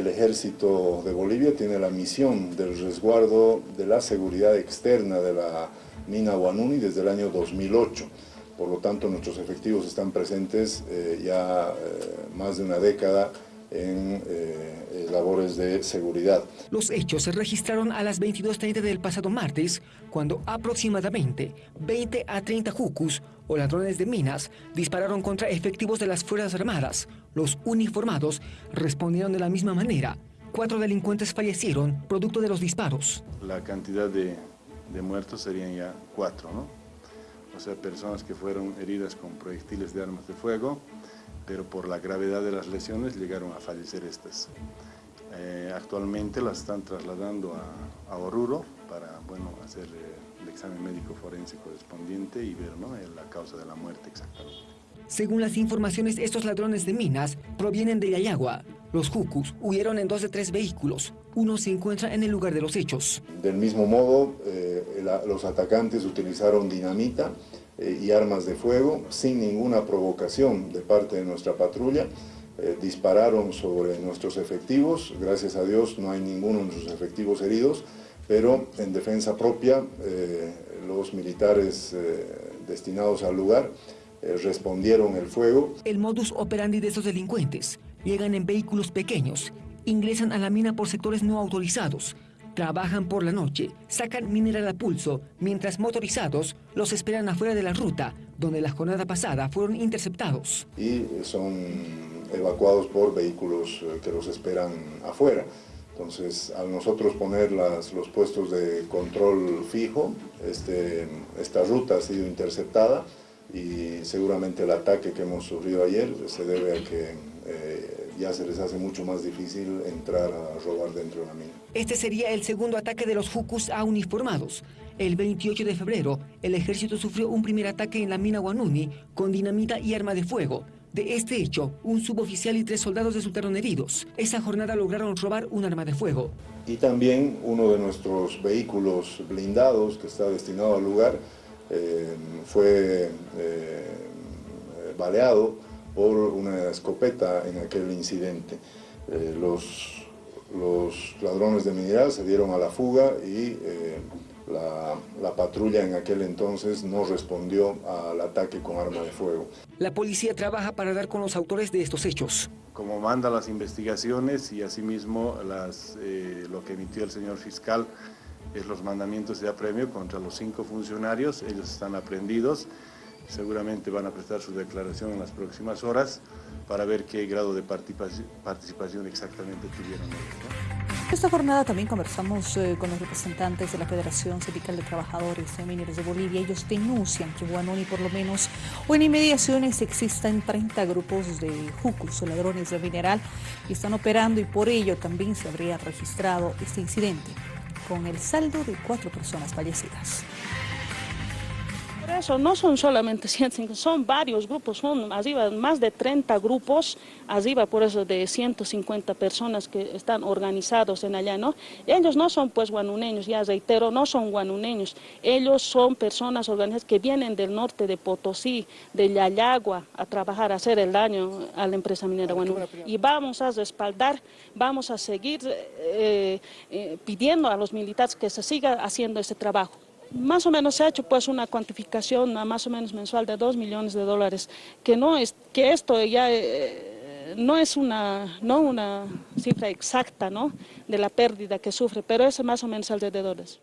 el ejército de Bolivia tiene la misión del resguardo de la seguridad externa de la mina Guanuni desde el año 2008. Por lo tanto, nuestros efectivos están presentes eh, ya eh, más de una década en eh, labores de seguridad. Los hechos se registraron a las 22.30 del pasado martes, cuando aproximadamente 20 a 30 jucus o ladrones de minas dispararon contra efectivos de las Fuerzas Armadas. Los uniformados respondieron de la misma manera. Cuatro delincuentes fallecieron producto de los disparos. La cantidad de, de muertos serían ya cuatro, ¿no? O sea, personas que fueron heridas con proyectiles de armas de fuego, pero por la gravedad de las lesiones llegaron a fallecer estas. Eh, actualmente las están trasladando a, a Oruro para bueno, hacer eh, el examen médico forense correspondiente y ver ¿no? la causa de la muerte exactamente. Según las informaciones, estos ladrones de minas provienen de Yayagua. Los Jucus huyeron en dos de tres vehículos. Uno se encuentra en el lugar de los hechos. Del mismo modo, eh, la, los atacantes utilizaron dinamita eh, y armas de fuego sin ninguna provocación de parte de nuestra patrulla. Eh, dispararon sobre nuestros efectivos. Gracias a Dios no hay ninguno de nuestros efectivos heridos, pero en defensa propia eh, los militares eh, destinados al lugar eh, respondieron el fuego. El modus operandi de estos delincuentes llegan en vehículos pequeños, ingresan a la mina por sectores no autorizados, trabajan por la noche, sacan mineral a pulso, mientras motorizados los esperan afuera de la ruta, donde la jornada pasada fueron interceptados. Y son evacuados por vehículos eh, que los esperan afuera. Entonces, al nosotros poner los puestos de control fijo, este, esta ruta ha sido interceptada y seguramente el ataque que hemos sufrido ayer se debe a que eh, ya se les hace mucho más difícil entrar a robar dentro de la mina. Este sería el segundo ataque de los Jucus a uniformados. El 28 de febrero, el ejército sufrió un primer ataque en la mina Guanuni con dinamita y arma de fuego. De este hecho, un suboficial y tres soldados resultaron heridos. Esa jornada lograron robar un arma de fuego. Y también uno de nuestros vehículos blindados que está destinado al lugar eh, fue eh, baleado por una escopeta en aquel incidente. Eh, los, los, ladrones de mineral se dieron a la fuga y eh, la, la, patrulla en aquel entonces no respondió al ataque con arma de fuego. La policía trabaja para dar con los autores de estos hechos. Como manda las investigaciones y asimismo las, eh, lo que emitió el señor fiscal es los mandamientos de apremio contra los cinco funcionarios, ellos están aprendidos seguramente van a prestar su declaración en las próximas horas para ver qué grado de participación exactamente tuvieron ellos. Esta jornada también conversamos eh, con los representantes de la Federación Sindical de Trabajadores de Mineros de Bolivia. Ellos denuncian que en Guanoni por lo menos o en inmediaciones existen 30 grupos de jucos o ladrones de mineral que están operando y por ello también se habría registrado este incidente con el saldo de cuatro personas fallecidas eso no son solamente 105, son varios grupos, son arriba, más de 30 grupos, arriba por eso de 150 personas que están organizados en allá, ¿no? Ellos no son pues guanuneños, ya reitero, no son guanuneños, ellos son personas organizadas que vienen del norte de Potosí, de Yayagua, a trabajar, a hacer el daño a la empresa minera Guanuni. Y vamos a respaldar, vamos a seguir eh, eh, pidiendo a los militares que se siga haciendo ese trabajo. Más o menos se ha hecho pues una cuantificación más o menos mensual de 2 millones de dólares, que, no es, que esto ya eh, no es una, no una cifra exacta ¿no? de la pérdida que sufre, pero es más o menos alrededor de eso.